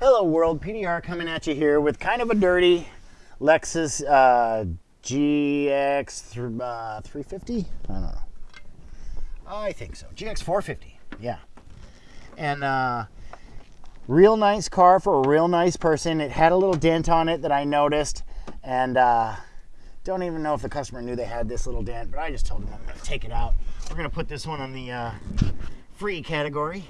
Hello world, PDR coming at you here with kind of a dirty Lexus uh, GX uh, 350? I don't know. I think so. GX 450, yeah. And uh, real nice car for a real nice person. It had a little dent on it that I noticed and uh, don't even know if the customer knew they had this little dent, but I just told them I'm gonna take it out. We're gonna put this one on the uh, free category.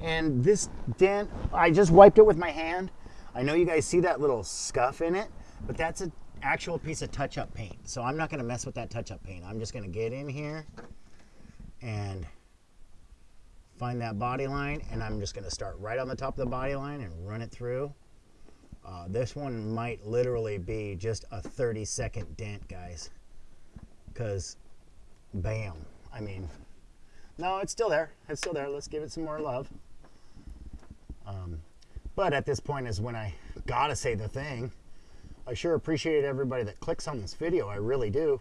And this dent, I just wiped it with my hand. I know you guys see that little scuff in it, but that's an actual piece of touch-up paint. So I'm not gonna mess with that touch-up paint. I'm just gonna get in here and find that body line, and I'm just gonna start right on the top of the body line and run it through. Uh, this one might literally be just a 30 second dent, guys. Because, bam. I mean, no, it's still there. It's still there. Let's give it some more love. But at this point is when I gotta say the thing. I sure appreciate everybody that clicks on this video. I really do.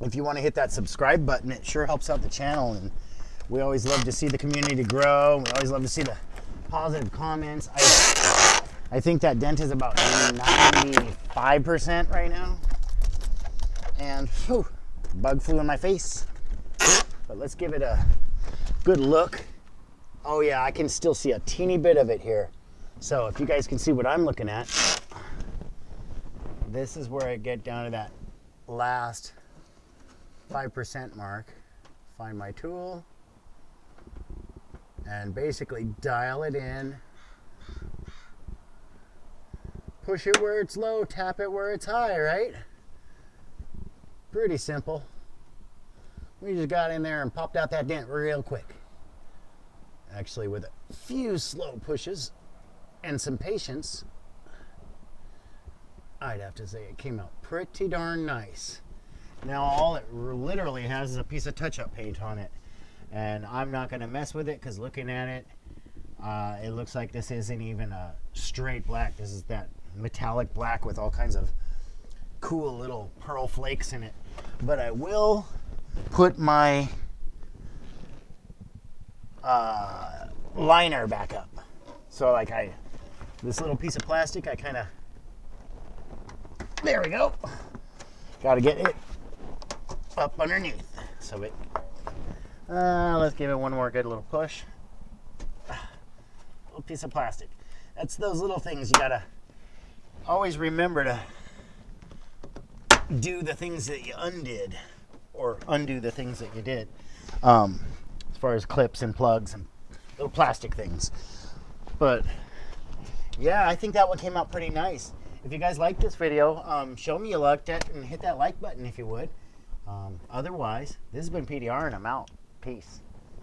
If you want to hit that subscribe button, it sure helps out the channel. And we always love to see the community grow. We always love to see the positive comments. I, I think that dent is about 95% right now. And whew, bug flew in my face. But let's give it a good look. Oh yeah, I can still see a teeny bit of it here. So if you guys can see what I'm looking at, this is where I get down to that last 5% mark. Find my tool and basically dial it in. Push it where it's low, tap it where it's high, right? Pretty simple. We just got in there and popped out that dent real quick. Actually, with a few slow pushes and some patience, I'd have to say it came out pretty darn nice. Now all it literally has is a piece of touch-up paint on it. And I'm not gonna mess with it because looking at it, uh, it looks like this isn't even a straight black. This is that metallic black with all kinds of cool little pearl flakes in it. But I will put my uh, liner back up. So like I, this little piece of plastic, I kind of, there we go. Got to get it up underneath. So it, uh, let's give it one more good little push. Little piece of plastic. That's those little things you gotta always remember to do the things that you undid or undo the things that you did. Um, far as clips and plugs and little plastic things. But yeah, I think that one came out pretty nice. If you guys liked this video, um, show me you liked it and hit that like button if you would. Um, otherwise, this has been PDR and I'm out. Peace.